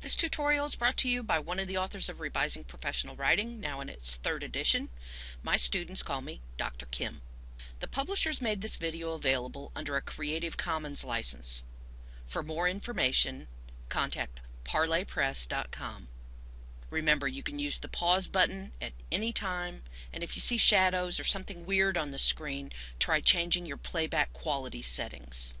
This tutorial is brought to you by one of the authors of Revising Professional Writing, now in its third edition. My students call me Dr. Kim. The publishers made this video available under a Creative Commons license. For more information, contact parlaypress.com. Remember, you can use the pause button at any time, and if you see shadows or something weird on the screen, try changing your playback quality settings.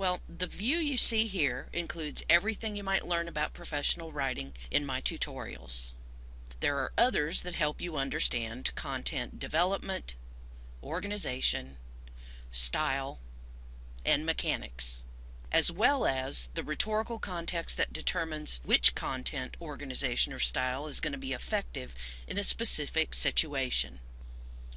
Well, the view you see here includes everything you might learn about professional writing in my tutorials. There are others that help you understand content development, organization, style, and mechanics, as well as the rhetorical context that determines which content, organization, or style is going to be effective in a specific situation.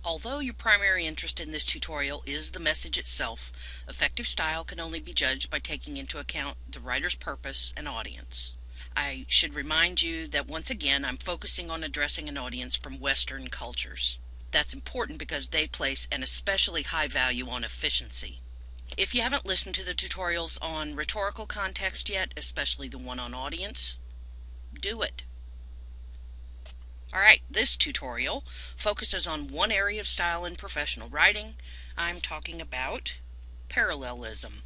Although your primary interest in this tutorial is the message itself, effective style can only be judged by taking into account the writer's purpose and audience. I should remind you that once again I'm focusing on addressing an audience from Western cultures. That's important because they place an especially high value on efficiency. If you haven't listened to the tutorials on rhetorical context yet, especially the one on audience, do it. Alright, this tutorial focuses on one area of style in professional writing. I'm talking about parallelism.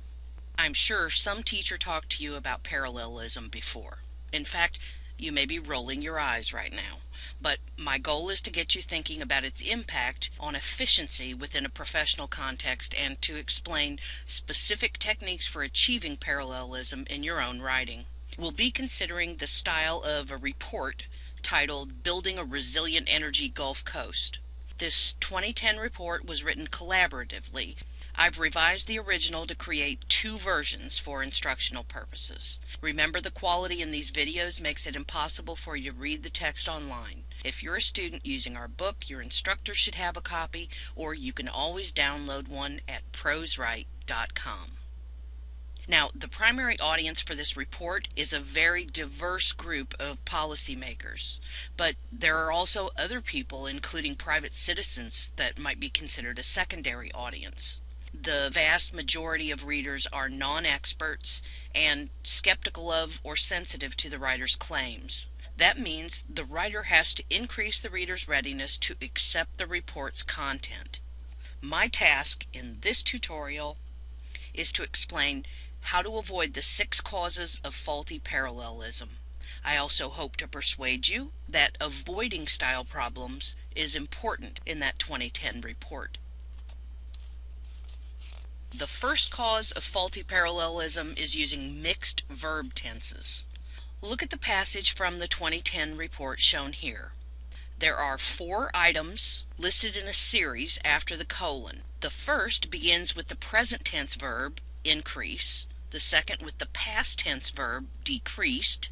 I'm sure some teacher talked to you about parallelism before. In fact, you may be rolling your eyes right now. But my goal is to get you thinking about its impact on efficiency within a professional context and to explain specific techniques for achieving parallelism in your own writing. We'll be considering the style of a report titled Building a Resilient Energy Gulf Coast. This 2010 report was written collaboratively. I've revised the original to create two versions for instructional purposes. Remember the quality in these videos makes it impossible for you to read the text online. If you're a student using our book, your instructor should have a copy, or you can always download one at proswrite.com. Now, the primary audience for this report is a very diverse group of policymakers, but there are also other people, including private citizens, that might be considered a secondary audience. The vast majority of readers are non experts and skeptical of or sensitive to the writer's claims. That means the writer has to increase the reader's readiness to accept the report's content. My task in this tutorial is to explain how to avoid the six causes of faulty parallelism. I also hope to persuade you that avoiding style problems is important in that 2010 report. The first cause of faulty parallelism is using mixed verb tenses. Look at the passage from the 2010 report shown here. There are four items listed in a series after the colon. The first begins with the present tense verb increase, the second with the past tense verb decreased,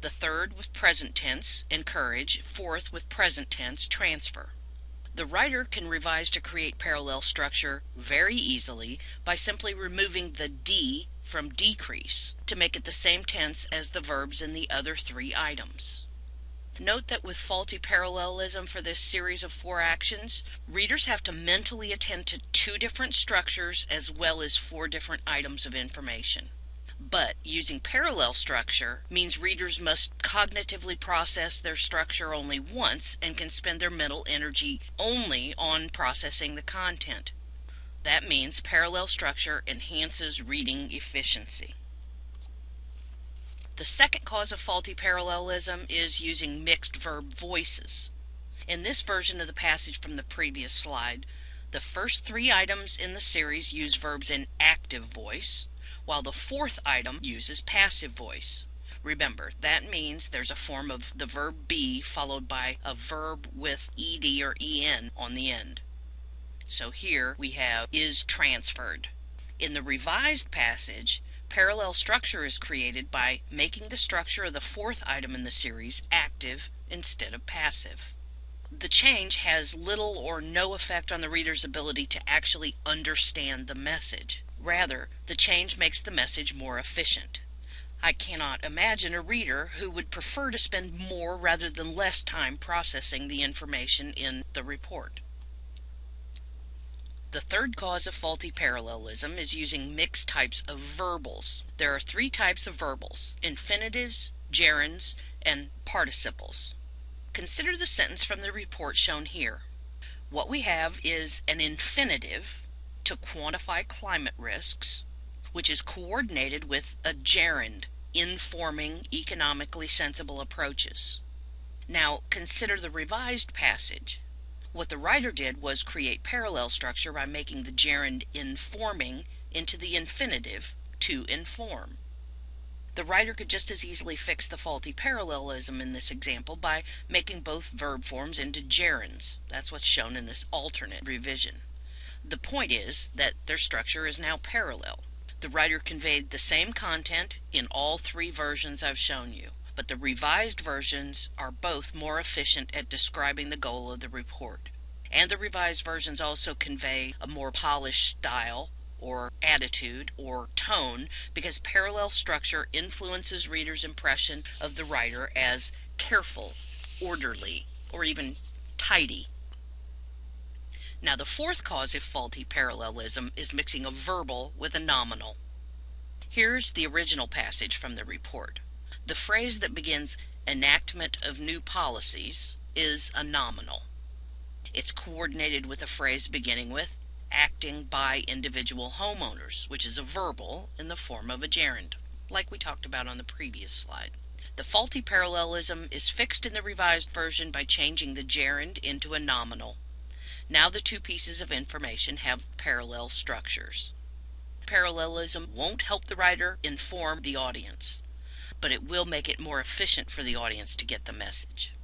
the third with present tense encourage, fourth with present tense transfer. The writer can revise to create parallel structure very easily by simply removing the D from decrease to make it the same tense as the verbs in the other three items. Note that with faulty parallelism for this series of four actions, readers have to mentally attend to two different structures as well as four different items of information. But using parallel structure means readers must cognitively process their structure only once and can spend their mental energy only on processing the content. That means parallel structure enhances reading efficiency. The second cause of faulty parallelism is using mixed verb voices. In this version of the passage from the previous slide, the first three items in the series use verbs in active voice, while the fourth item uses passive voice. Remember, that means there's a form of the verb be followed by a verb with ed or en on the end. So here we have is transferred. In the revised passage, Parallel structure is created by making the structure of the fourth item in the series active instead of passive. The change has little or no effect on the reader's ability to actually understand the message. Rather, the change makes the message more efficient. I cannot imagine a reader who would prefer to spend more rather than less time processing the information in the report. The third cause of faulty parallelism is using mixed types of verbals. There are three types of verbals infinitives, gerunds, and participles. Consider the sentence from the report shown here. What we have is an infinitive to quantify climate risks, which is coordinated with a gerund informing economically sensible approaches. Now consider the revised passage. What the writer did was create parallel structure by making the gerund informing into the infinitive to inform. The writer could just as easily fix the faulty parallelism in this example by making both verb forms into gerunds. That's what's shown in this alternate revision. The point is that their structure is now parallel. The writer conveyed the same content in all three versions I've shown you, but the revised versions are both more efficient at describing the goal of the report. And the revised versions also convey a more polished style or attitude or tone because parallel structure influences readers' impression of the writer as careful, orderly, or even tidy. Now, the fourth cause of faulty parallelism is mixing a verbal with a nominal. Here's the original passage from the report. The phrase that begins enactment of new policies is a nominal. It's coordinated with a phrase beginning with acting by individual homeowners, which is a verbal in the form of a gerund, like we talked about on the previous slide. The faulty parallelism is fixed in the revised version by changing the gerund into a nominal. Now the two pieces of information have parallel structures. Parallelism won't help the writer inform the audience, but it will make it more efficient for the audience to get the message.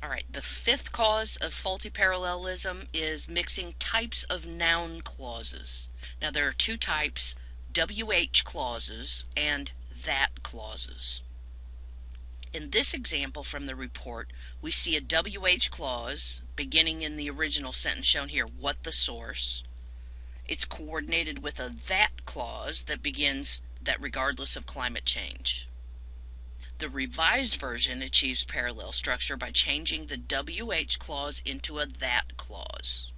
All right, the fifth cause of faulty parallelism is mixing types of noun clauses. Now there are two types, WH clauses and that clauses. In this example from the report, we see a WH clause beginning in the original sentence shown here, what the source. It's coordinated with a that clause that begins that regardless of climate change. The revised version achieves parallel structure by changing the WH clause into a that clause.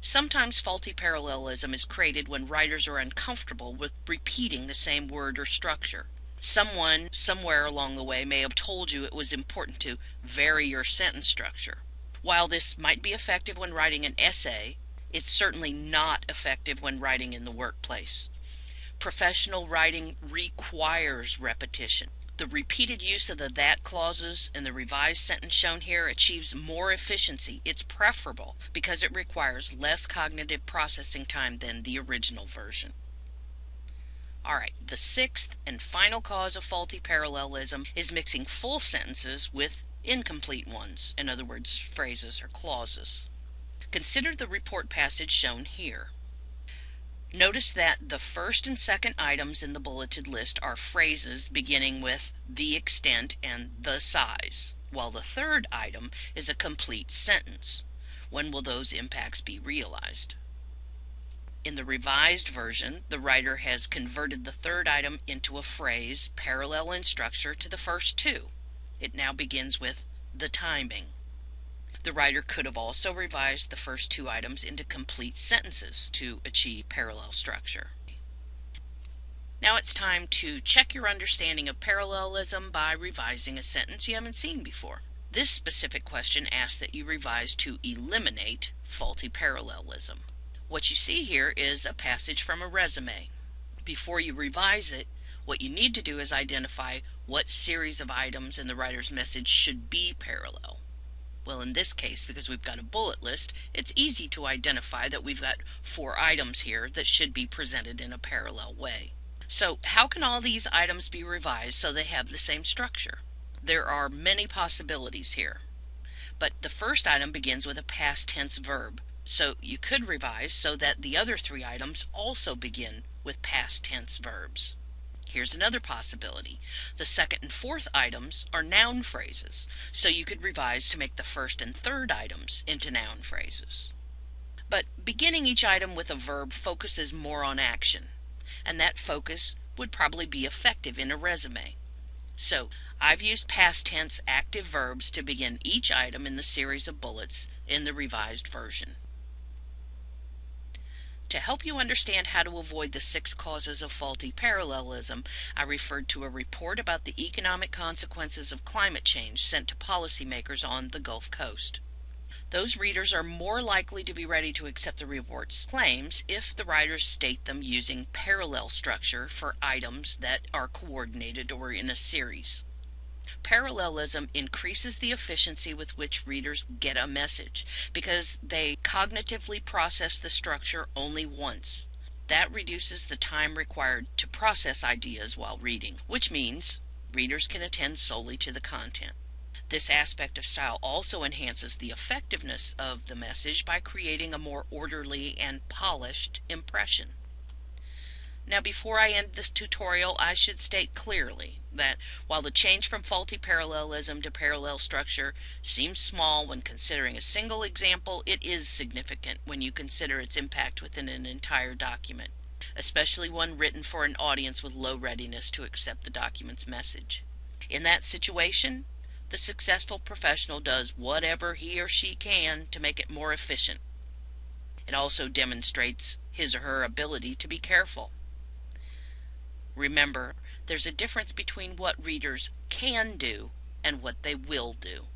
Sometimes faulty parallelism is created when writers are uncomfortable with repeating the same word or structure. Someone somewhere along the way may have told you it was important to vary your sentence structure. While this might be effective when writing an essay, it's certainly not effective when writing in the workplace. Professional writing requires repetition. The repeated use of the that clauses in the revised sentence shown here achieves more efficiency. It's preferable because it requires less cognitive processing time than the original version. All right, the sixth and final cause of faulty parallelism is mixing full sentences with incomplete ones, in other words, phrases or clauses. Consider the report passage shown here. Notice that the first and second items in the bulleted list are phrases beginning with the extent and the size, while the third item is a complete sentence. When will those impacts be realized? In the revised version, the writer has converted the third item into a phrase parallel in structure to the first two. It now begins with the timing. The writer could have also revised the first two items into complete sentences to achieve parallel structure. Now it's time to check your understanding of parallelism by revising a sentence you haven't seen before. This specific question asks that you revise to eliminate faulty parallelism. What you see here is a passage from a resume. Before you revise it, what you need to do is identify what series of items in the writer's message should be parallel. Well, in this case, because we've got a bullet list, it's easy to identify that we've got four items here that should be presented in a parallel way. So how can all these items be revised so they have the same structure? There are many possibilities here. But the first item begins with a past tense verb, so you could revise so that the other three items also begin with past tense verbs. Here's another possibility. The second and fourth items are noun phrases, so you could revise to make the first and third items into noun phrases. But beginning each item with a verb focuses more on action, and that focus would probably be effective in a resume. So I've used past tense active verbs to begin each item in the series of bullets in the revised version. To help you understand how to avoid the six causes of faulty parallelism, I referred to a report about the economic consequences of climate change sent to policymakers on the Gulf Coast. Those readers are more likely to be ready to accept the report's claims if the writers state them using parallel structure for items that are coordinated or in a series. Parallelism increases the efficiency with which readers get a message because they cognitively process the structure only once. That reduces the time required to process ideas while reading, which means readers can attend solely to the content. This aspect of style also enhances the effectiveness of the message by creating a more orderly and polished impression. Now before I end this tutorial, I should state clearly that while the change from faulty parallelism to parallel structure seems small when considering a single example, it is significant when you consider its impact within an entire document, especially one written for an audience with low readiness to accept the document's message. In that situation, the successful professional does whatever he or she can to make it more efficient. It also demonstrates his or her ability to be careful. Remember, there's a difference between what readers can do and what they will do.